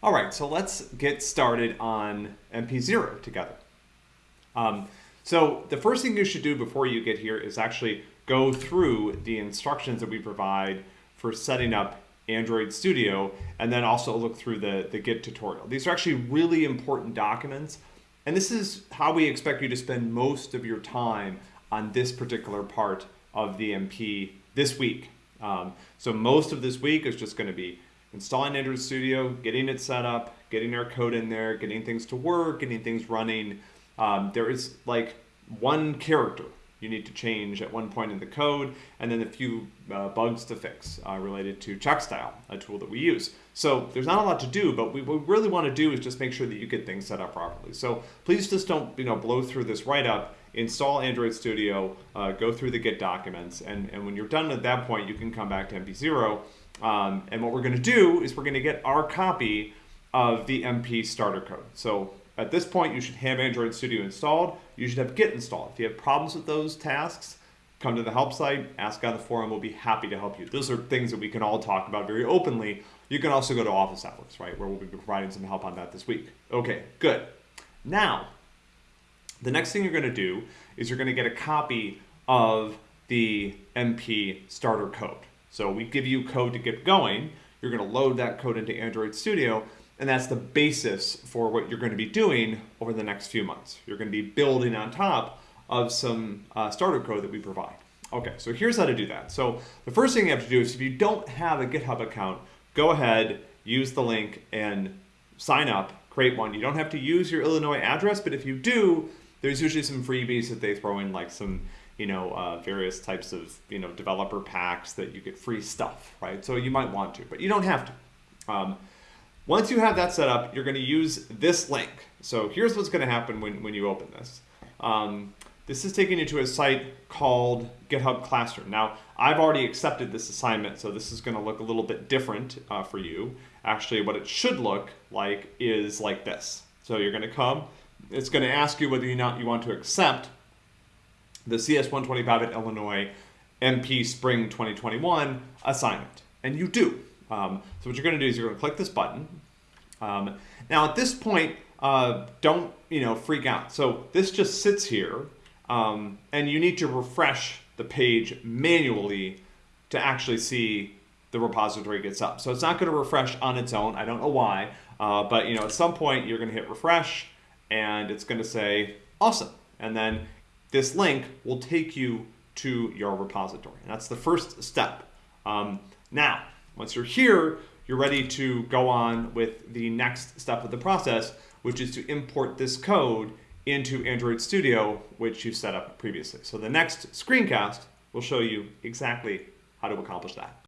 All right, so let's get started on MP0 together. Um, so the first thing you should do before you get here is actually go through the instructions that we provide for setting up Android Studio and then also look through the, the Git tutorial. These are actually really important documents and this is how we expect you to spend most of your time on this particular part of the MP this week. Um, so most of this week is just going to be installing Android Studio, getting it set up, getting our code in there, getting things to work, getting things running. Um, there is like one character you need to change at one point in the code, and then a few uh, bugs to fix uh, related to CheckStyle, a tool that we use. So there's not a lot to do, but we, what we really want to do is just make sure that you get things set up properly. So please just don't you know blow through this write-up, install Android Studio, uh, go through the Git documents, and, and when you're done at that point, you can come back to MP0 um, and what we're going to do is we're going to get our copy of the MP starter code. So at this point, you should have Android Studio installed. You should have Git installed. If you have problems with those tasks, come to the help site, ask on the forum. We'll be happy to help you. Those are things that we can all talk about very openly. You can also go to Office Hours, right, where we'll be providing some help on that this week. Okay, good. Now, the next thing you're going to do is you're going to get a copy of the MP starter code. So we give you code to get going. You're going to load that code into Android Studio, and that's the basis for what you're going to be doing over the next few months. You're going to be building on top of some uh, starter code that we provide. Okay, so here's how to do that. So the first thing you have to do is if you don't have a GitHub account, go ahead, use the link, and sign up, create one. You don't have to use your Illinois address, but if you do, there's usually some freebies that they throw in, like some you know, uh, various types of, you know, developer packs that you get free stuff, right? So you might want to, but you don't have to. Um, once you have that set up, you're going to use this link. So here's what's going to happen when, when you open this. Um, this is taking you to a site called GitHub Classroom. Now, I've already accepted this assignment, so this is going to look a little bit different uh, for you. Actually, what it should look like is like this. So you're going to come, it's going to ask you whether or not you want to accept the CS125 at Illinois MP Spring 2021 assignment. And you do. Um, so what you're going to do is you're going to click this button. Um, now at this point, uh, don't you know freak out. So this just sits here, um, and you need to refresh the page manually to actually see the repository gets up. So it's not going to refresh on its own. I don't know why, uh, but you know at some point you're going to hit refresh, and it's going to say awesome, and then this link will take you to your repository. And that's the first step. Um, now, once you're here, you're ready to go on with the next step of the process, which is to import this code into Android Studio, which you set up previously. So the next screencast will show you exactly how to accomplish that.